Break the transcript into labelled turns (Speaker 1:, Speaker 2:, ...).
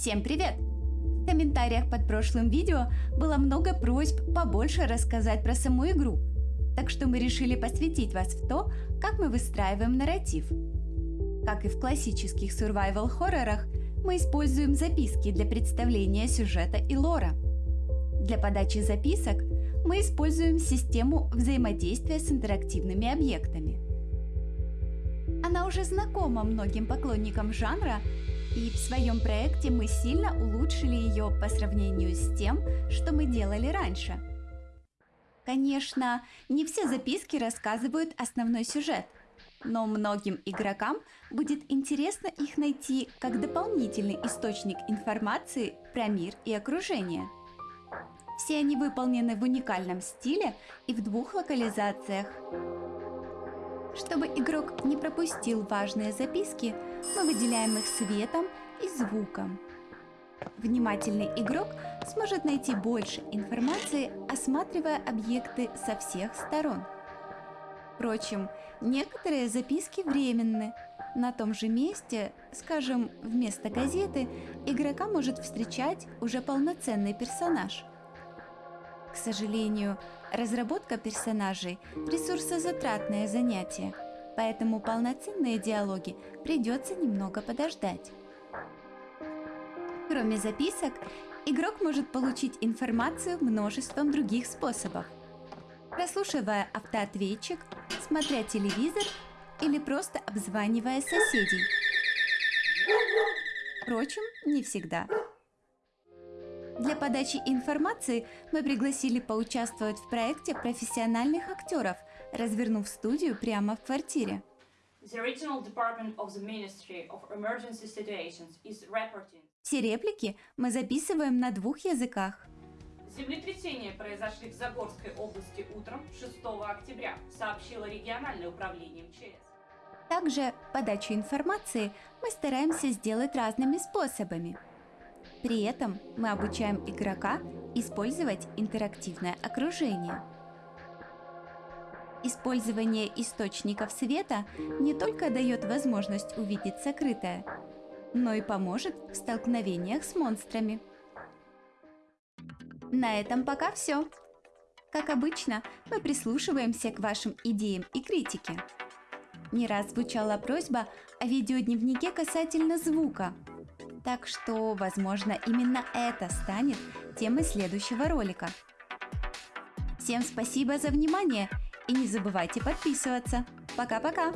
Speaker 1: Всем привет! В комментариях под прошлым видео было много просьб побольше рассказать про саму игру, так что мы решили посвятить вас в то, как мы выстраиваем нарратив. Как и в классических survival-хоррорах, мы используем записки для представления сюжета и лора. Для подачи записок мы используем систему взаимодействия с интерактивными объектами. Она уже знакома многим поклонникам жанра и в своем проекте мы сильно улучшили ее по сравнению с тем, что мы делали раньше. Конечно, не все записки рассказывают основной сюжет, но многим игрокам будет интересно их найти как дополнительный источник информации про мир и окружение. Все они выполнены в уникальном стиле и в двух локализациях. Чтобы игрок не пропустил важные записки, мы выделяем их светом и звуком. Внимательный игрок сможет найти больше информации, осматривая объекты со всех сторон. Впрочем, некоторые записки временны. На том же месте, скажем, вместо газеты, игрока может встречать уже полноценный персонаж. Сожалению, разработка персонажей – ресурсозатратное занятие, поэтому полноценные диалоги придется немного подождать. Кроме записок, игрок может получить информацию множеством других способов. Прослушивая автоответчик, смотря телевизор или просто обзванивая соседей. Впрочем, не всегда. Для подачи информации мы пригласили поучаствовать в проекте профессиональных актеров, развернув студию прямо в квартире. Все реплики мы записываем на двух языках.
Speaker 2: Землетрясения произошли в Загорской области утром 6 октября, сообщило региональное управление МЧС.
Speaker 1: Также подачу информации мы стараемся сделать разными способами – при этом мы обучаем игрока использовать интерактивное окружение. Использование источников света не только дает возможность увидеть сокрытое, но и поможет в столкновениях с монстрами. На этом пока все. Как обычно, мы прислушиваемся к вашим идеям и критике. Не раз звучала просьба о видеодневнике касательно звука – так что, возможно, именно это станет темой следующего ролика. Всем спасибо за внимание и не забывайте подписываться. Пока-пока!